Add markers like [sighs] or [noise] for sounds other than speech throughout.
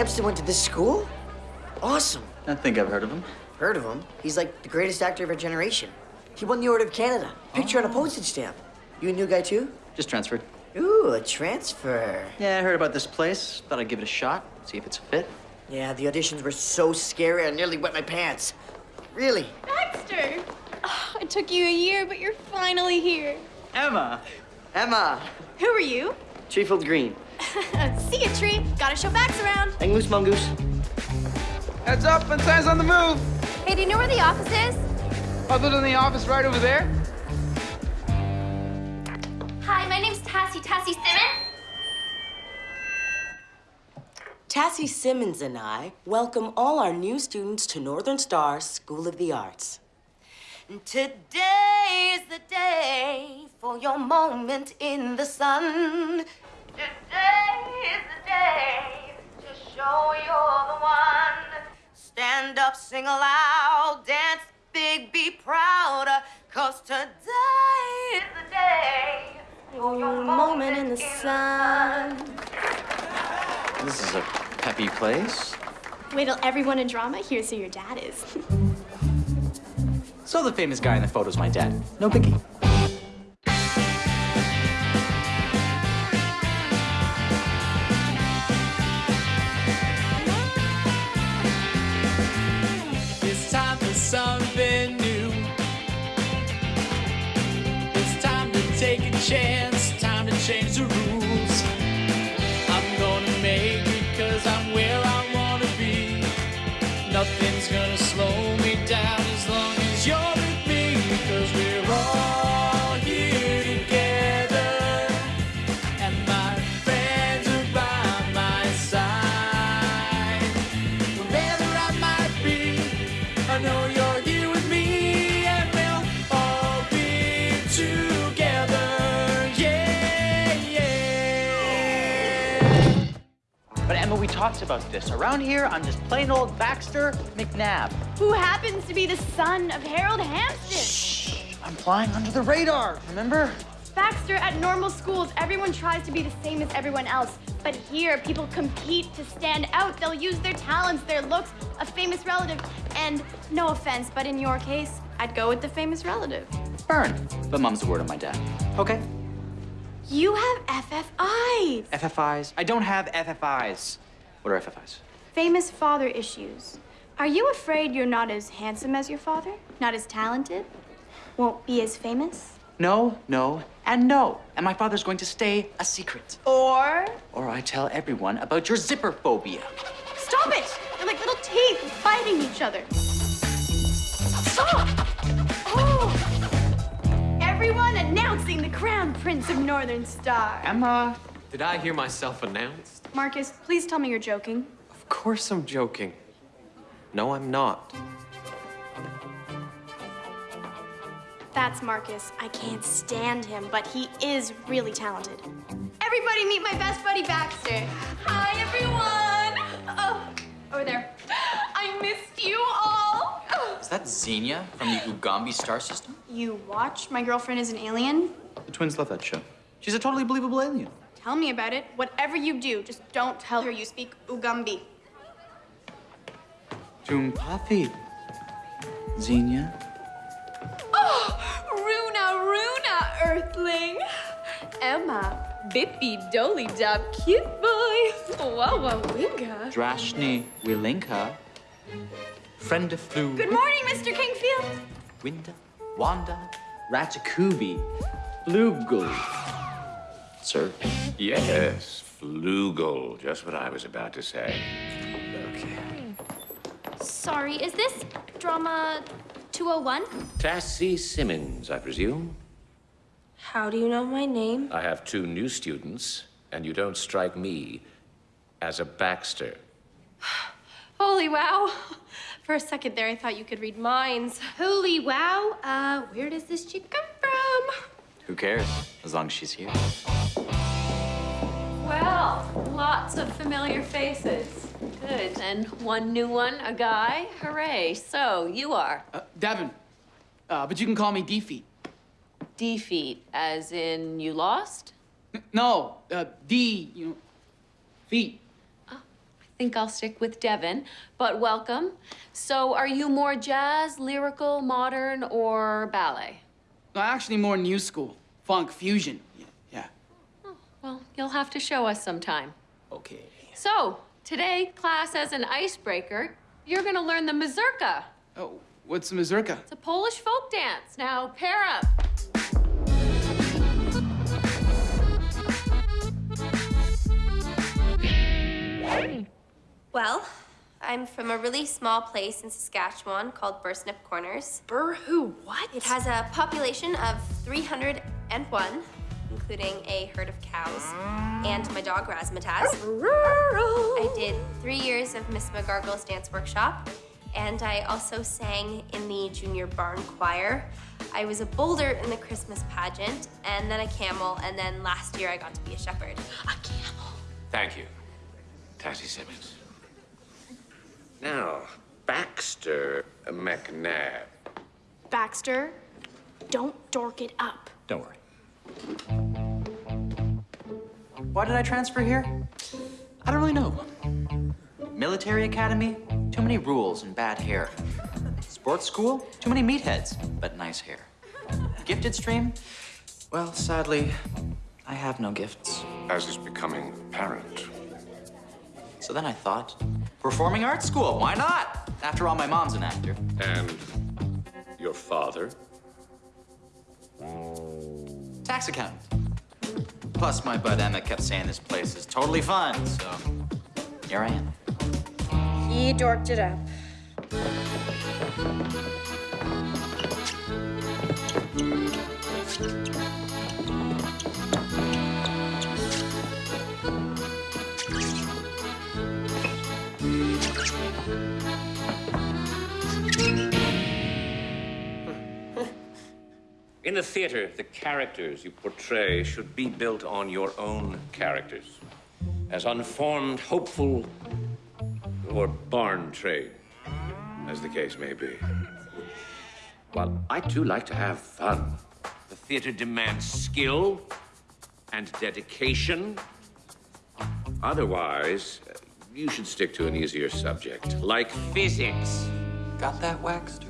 Hampton went to this school? Awesome. I think I've heard of him. Heard of him? He's like the greatest actor of our generation. He won the Order of Canada. Picture on a oh. postage stamp. You a new guy too? Just transferred. Ooh, a transfer. Yeah, I heard about this place. Thought I'd give it a shot, see if it's a fit. Yeah, the auditions were so scary I nearly wet my pants. Really? Baxter! Oh, it took you a year, but you're finally here. Emma! Emma! Who are you? Treefield Green. [laughs] See ya, Tree. Gotta show Bax around. Hang loose, mongoose. Heads up, Bensai's on the move. Hey, do you know where the office is? Other than the office right over there. Hi, my name's Tassie. Tassie Simmons. Tassie Simmons and I welcome all our new students to Northern Star School of the Arts. Today is the day for your moment in the sun. Today is the day to show you're the one. Stand up, sing aloud, dance big, be proud. Cause today is the day for your moment in the sun. This is a peppy place. Wait till everyone in drama hears who your dad is. [laughs] So the famous guy in the photo's my dad. No biggie. Chance, about this. Around here, I'm just plain old Baxter McNabb. who happens to be the son of Harold Hampton. Shh, I'm flying under the radar, remember? Baxter, at normal schools, everyone tries to be the same as everyone else. But here, people compete to stand out. They'll use their talents, their looks, a famous relative. And no offense, but in your case, I'd go with the famous relative. Burn. But mom's the word of my dad. Okay. You have FFIs. FFIs. I don't have FFIs. What are FFIs? Famous father issues. Are you afraid you're not as handsome as your father? Not as talented? Won't be as famous? No, no, and no. And my father's going to stay a secret. Or Or I tell everyone about your zipper phobia. Stop it! They're like little teeth fighting each other. Stop! Oh! Everyone announcing the crown prince of Northern Star. Emma. Did I hear myself announced? Marcus, please tell me you're joking. Of course I'm joking. No, I'm not. That's Marcus. I can't stand him, but he is really talented. Everybody meet my best buddy Baxter. Hi, everyone. Oh, over there. I missed you all. Is that Xenia from the Ugambi star system? You watch My Girlfriend is an Alien? The twins love that show. She's a totally believable alien. Tell me about it. Whatever you do, just don't tell her you speak Ugambi. Tumpathi. Xenia. Oh, Runa, Runa, Earthling. Emma, Bippy, Dolly, Dab, cute boy. Wawa, Winga. Drashni Wilinka. Friend of Flu. Good morning, Mr. Kingfield. Winda. Wanda. Ratakubi. Flugel. Sir. Yes, flugel. Just what I was about to say. Sorry, is this drama 201? Tassie Simmons, I presume. How do you know my name? I have two new students, and you don't strike me as a Baxter. [sighs] Holy wow. [laughs] For a second there, I thought you could read minds. Holy wow. Uh, where does this chick come from? Who cares? As long as she's here. Well, lots of familiar faces. Good. And one new one, a guy. Hooray. So, you are Uh, Devin. Uh, but you can call me Defeat. defeat, as in you lost? No, uh, D, you know, feet. I think I'll stick with Devin, but welcome. So are you more jazz, lyrical, modern, or ballet? No, actually more new school. Funk, fusion. Y- Yeah. Well, you'll have to show us sometime. Okay. So, today, class as an icebreaker, you're gonna learn the mazurka. Oh, what's the mazurka? It's a Polish folk dance. Now, pair up. Well, I'm from a really small place in Saskatchewan called Bursnip Corners. Burr who? What? It has a population of 301, including a herd of cows, and my dog Razzmatazz. I did three years of Miss McGargle's dance workshop, and I also sang in the junior barn choir. I was a boulder in the Christmas pageant, and then a camel, and then last year I got to be a shepherd. A camel. Thank you, Tatty Simmons. Now, Baxter McNabb. Baxter, don't dork it up. Don't worry. Why did I transfer here? I don't really know. Military academy? Too many rules and bad hair. Sports school? Too many meatheads, but nice hair. Gifted stream? Well, sadly, I have no gifts. As is becoming apparent. So then I thought, performing arts school, why not? After all, my mom's an actor. And your father? Tax accountant. Plus, my bud Emma kept saying this place is totally fun, so here I am. He dorked it up. In the theater, the characters you portray should be built on your own characters. As unformed, hopeful, or barn trade, as the case may be. While I too like to have fun, the theater demands skill and dedication. Otherwise, you should stick to an easier subject, like physics. Got that, Waxter?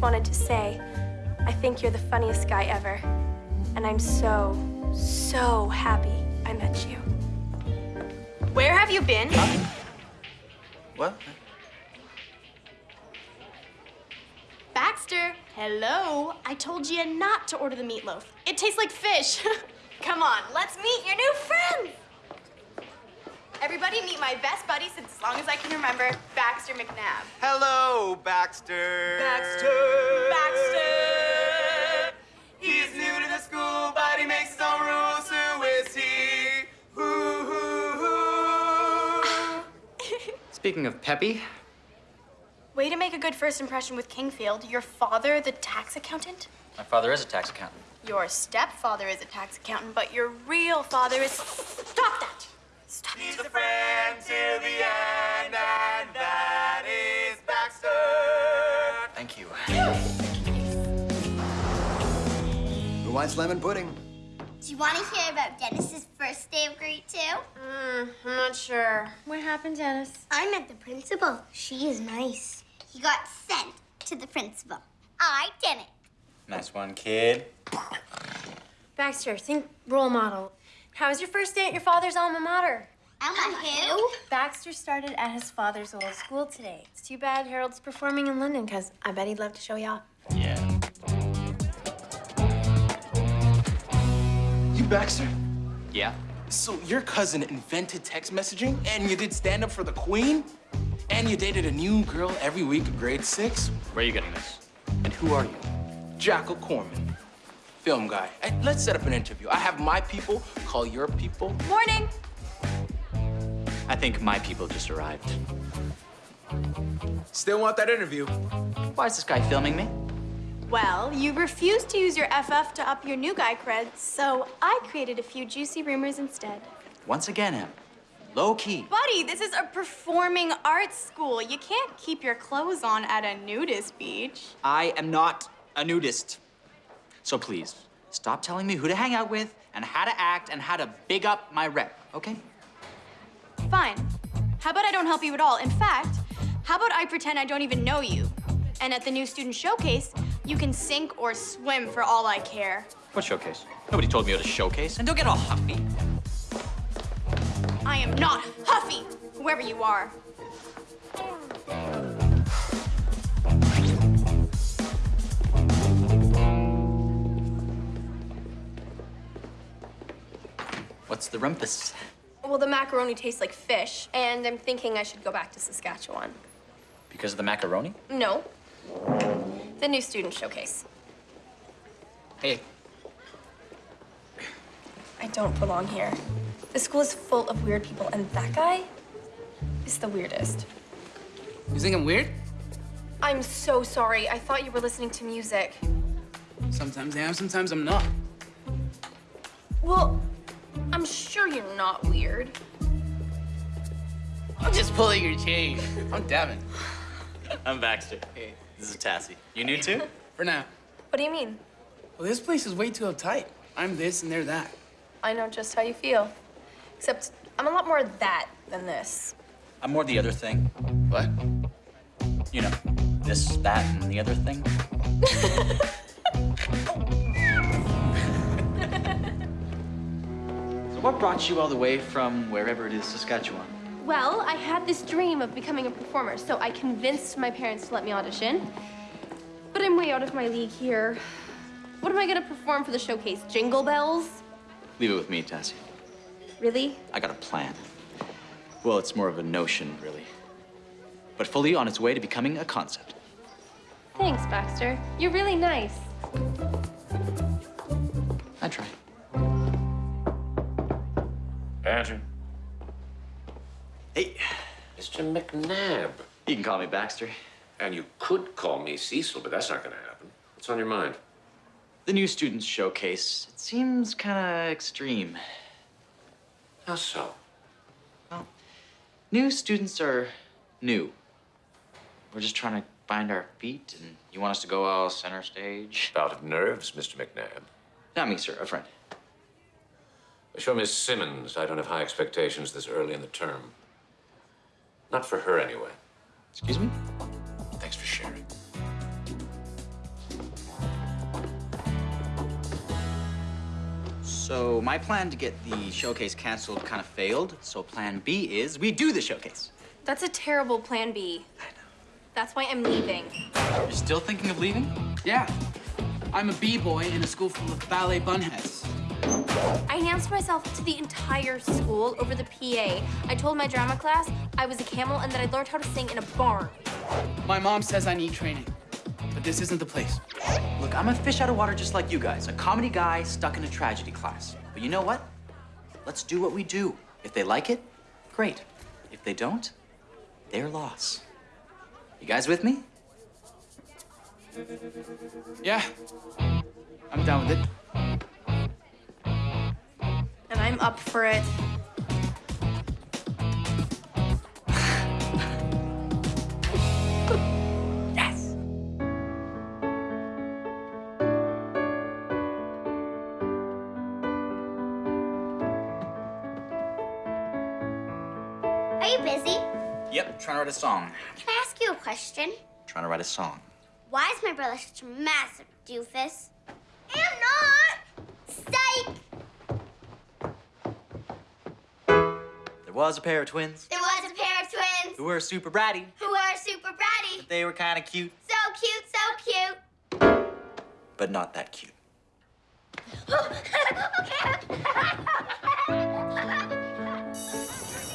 Just wanted to say, I think you're the funniest guy ever. And I'm so, so happy I met you. Where have you been? What? Baxter, hello. I told you not to order the meatloaf. It tastes like fish. [laughs] Come on, let's meet your new friends. Everybody meet my best buddy since as long as I can remember, Baxter McNabb. Hello, Baxter. Baxter. Baxter. He's new to the school, but he makes his own rules. Who is he? Who, who, who? [laughs] Speaking of Peppy, Way to make a good first impression with Kingfield. Your father, the tax accountant? my father is a tax accountant. Your stepfather is a tax accountant, but your real father is. Stop that! Stop He's a friend till the end, and that is Baxter. Thank you. Who wants lemon pudding? Do you want to hear about Dennis's first day of grade two? Mm, I'm not sure. What happened, Dennis? I met the principal. She is nice. He got sent to the principal. I didn't. Nice one, kid. Baxter, think role model. How was your first day at your father's alma mater? Alma who? Baxter started at his father's old school today. It's too bad Harold's performing in London, because I bet he'd love to show you off. Yeah. You Baxter? Yeah? So your cousin invented text messaging, and you did stand up for the queen? And you dated a new girl every week of grade six? Where are you getting this? And who are you? Jackal Corman, film guy. Hey, let's set up an interview. I have my people call your people. Morning! I think my people just arrived. Still want that interview? Why is this guy filming me? Well, you refused to use your FF to up your new guy cred, so I created a few juicy rumors instead. Once again, Em, Low key. Buddy, this is a performing arts school. You can't keep your clothes on at a nudist beach. I am not a nudist. So please, stop telling me who to hang out with and how to act and how to big up my rep, okay? Fine. How about I don't help you at all? In fact, how about I pretend I don't even know you? And at the new student showcase, you can sink or swim for all I care. What showcase? Nobody told me what a showcase. And don't get all huffy. I am not Huffy, whoever you are. What's the rumpus? Well, the macaroni tastes like fish, and I'm thinking I should go back to Saskatchewan. Because of the macaroni? No. The new student showcase. Hey, I don't belong here. The school is full of weird people, and that guy is the weirdest. you think I'm weird? I'm so sorry. I thought you were listening to music. Sometimes I am, sometimes I'm not. Well, I'm sure you're not weird. I'm just pulling your chain. I'm Devin. I'm Baxter. Hey. This is Tassie. You new too? [laughs] For now. What do you mean? Well, this place is way too uptight. I'm this and they're that. I know just how you feel. Except I'm a lot more that than this. I'm more the other thing. What? You know, this, that, and the other thing. [laughs] what brought you all the way from wherever it is, Saskatchewan? Well, I had this dream of becoming a performer, so I convinced my parents to let me audition. But I'm way out of my league here. What am I gonna perform for the showcase? Jingle bells? Leave it with me, Tassie. Really? I got a plan. Well, it's more of a notion, really. But fully on its way to becoming a concept. Thanks, Baxter. You're really nice. I try. Andrew. Hey. Mr. McNabb. You can call me Baxter. And you could call me Cecil, but that's not going to happen. What's on your mind? The new students showcase. It seems kind of extreme. How so? Well, new students are new. We're just trying to find our feet, and you want us to go all center stage? Out of nerves, Mr. McNabb. Not me, sir. A friend. Show Miss Simmons I don't have high expectations this early in the term. Not for her, anyway. Excuse me? Thanks for sharing. So my plan to get the showcase canceled kind of failed. So plan B is we do the showcase. That's a terrible plan B. I know. That's why I'm leaving. You're still thinking of leaving? Yeah. I'm a b-boy in a school full of ballet bunheads. I announced myself to the entire school over the PA. I told my drama class I was a camel and that I learned how to sing in a barn. My mom says I need training, but this isn't the place. Look, I'm a fish out of water just like you guys. A comedy guy stuck in a tragedy class. But you know what? Let's do what we do. If they like it, great. If they don't, their loss. You guys with me? Yeah. I'm down with it. And I'm up for it. yes! Are you busy? Yep, trying to write a song. Can I ask you a question? Trying to write a song. Why is my brother such a massive doofus? Was a pair of twins There was a pair of twins who were super bratty. who were super bratty. They were kind of cute, So cute, so cute. but not that cute. [laughs]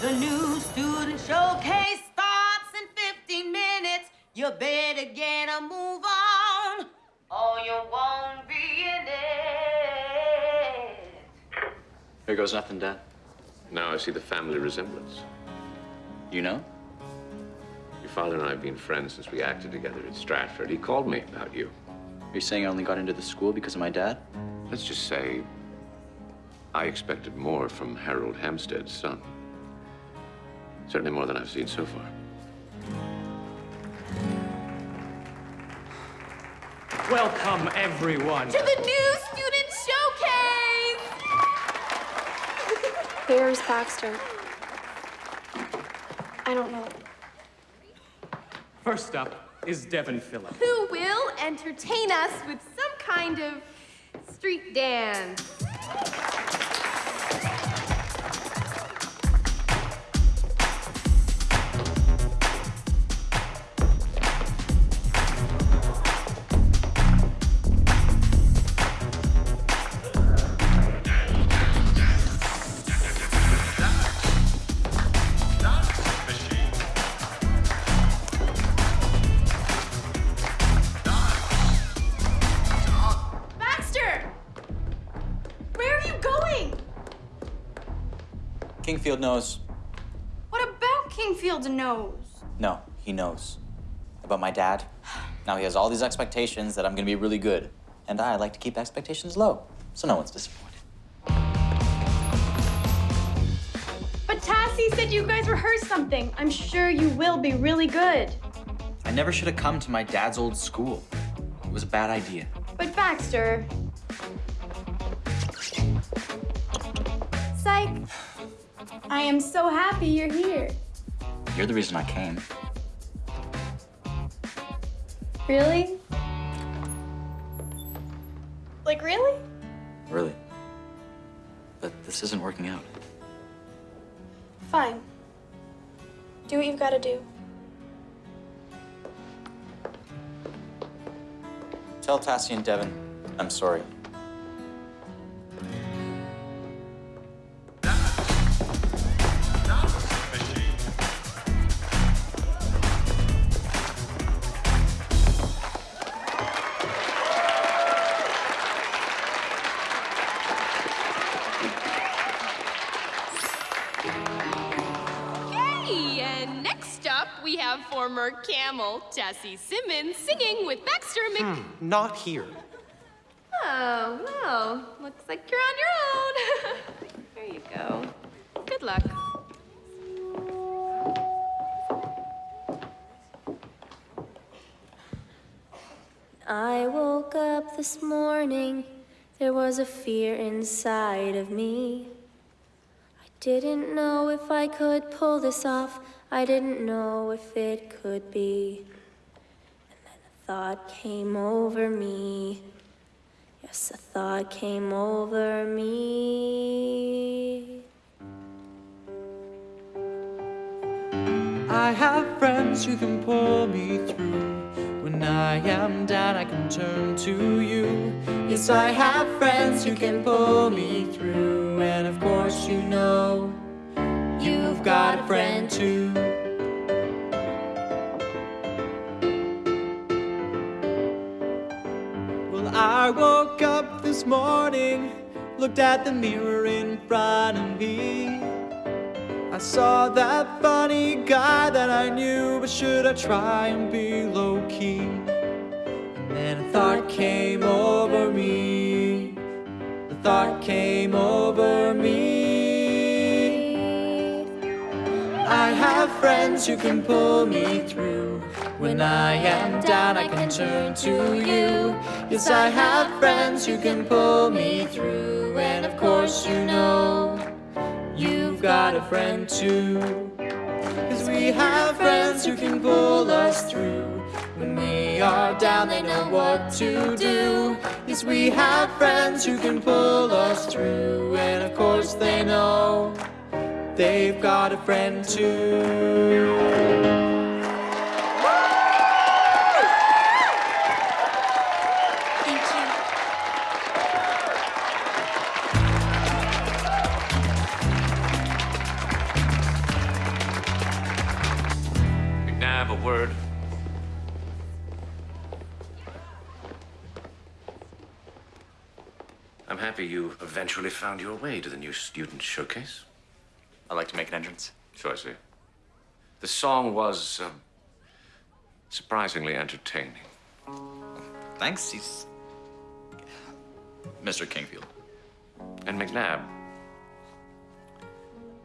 The new student showcase starts in 15 minutes. You better get a move on, or you won't be in it. Here goes nothing, Dad. Now I see the family resemblance. You know? Your father and I have been friends since we acted together at Stratford. He called me about you. Are You're saying I only got into the school because of my dad? Let's just say I expected more from Harold Hampton's son. Certainly more than I've seen so far. Welcome, everyone. To the new student showcase! Where's Baxter? I don't know. First up is Devin Phillip. Who will entertain us with some kind of street dance? Knows. What about Kingfield knows? No, he knows. About my dad. Now he has all these expectations that I'm gonna be really good. And I like to keep expectations low, so no one's disappointed. But Tassie said you guys rehearsed something. I'm sure you will be really good. I never should have come to my dad's old school. It was a bad idea. But Baxter. Psych. I am so happy you're here. You're the reason I came. Really? Like, really? Really. But this isn't working out. Fine. Do what you've got to do. Tell Tassie and Devin I'm sorry. Camel Tessie Simmons singing with Baxter Mc. Hmm, not here. Oh, well, looks like you're on your own. [laughs] there you go. Good luck. I woke up this morning, there was a fear inside of me. Didn't know if I could pull this off, I didn't know if it could be. And then a thought came over me. Yes, a thought came over me. I have friends who can pull me through. When I am down, I can turn to. Yes, I have friends who can pull me through. And of course, you know, you've got a friend too. Well, I woke up this morning, looked at the mirror in front of me. I saw that funny guy that I knew, but should I try and be low thought came over me. The thought came over me. I have friends who can pull me through. When I am down, I can turn to you. Yes, I have friends who can pull me through. And of course, you know, you've got a friend too. Cause we have friends who can pull us through. When we are down, they know what to do. Yes, we have friends who can pull us through. And of course, they know they've got a friend too. Thank you. McNabb, a word. Happy you eventually found your way to the new student showcase. I'd like to make an entrance. So I see. The song was um, surprisingly entertaining. Thanks, he's. Mr. Kingfield. And McNabb,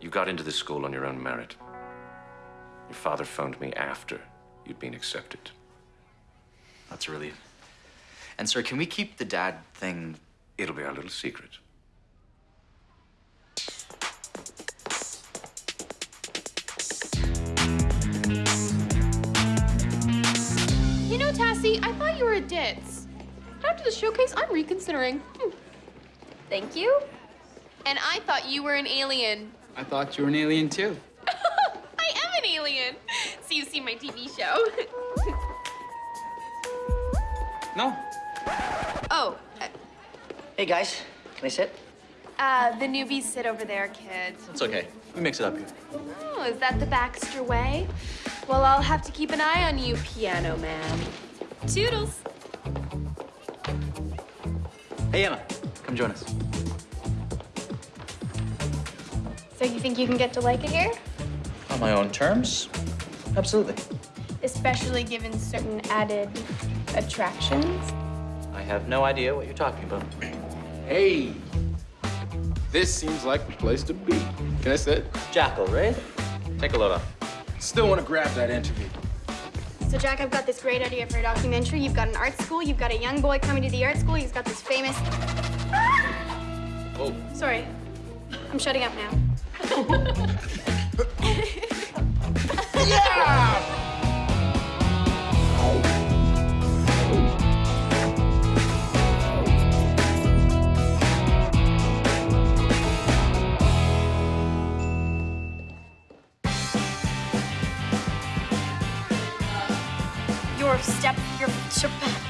you got into this school on your own merit. Your father phoned me after you'd been accepted. That's a relief. And, sir, can we keep the dad thing? It'll be our little secret. You know, Tassie, I thought you were a ditz. After the showcase, I'm reconsidering. Hmm. Thank you. And I thought you were an alien. I thought you were an alien too. [laughs] I am an alien. So you've seen my TV show. [laughs] No. Hey, guys, can I sit? uh, the newbies sit over there, kids. It's okay. We mix it up here. Oh, is that the Baxter way? Well, I'll have to keep an eye on you, piano man. Toodles. Hey, Emma, come join us. So you think you can get to like it here? On my own terms? Absolutely. Especially given certain added attractions? I have no idea what you're talking about. Hey, this seems like the place to be. Can I sit? Jackal, right? Take a load off. Still want to grab that interview. So, Jack, I've got this great idea for a documentary. You've got an art school. You've got a young boy coming to the art school. He's got this famous. Oh. Sorry. I'm shutting up now. [laughs] Yeah! Step, your. Ka.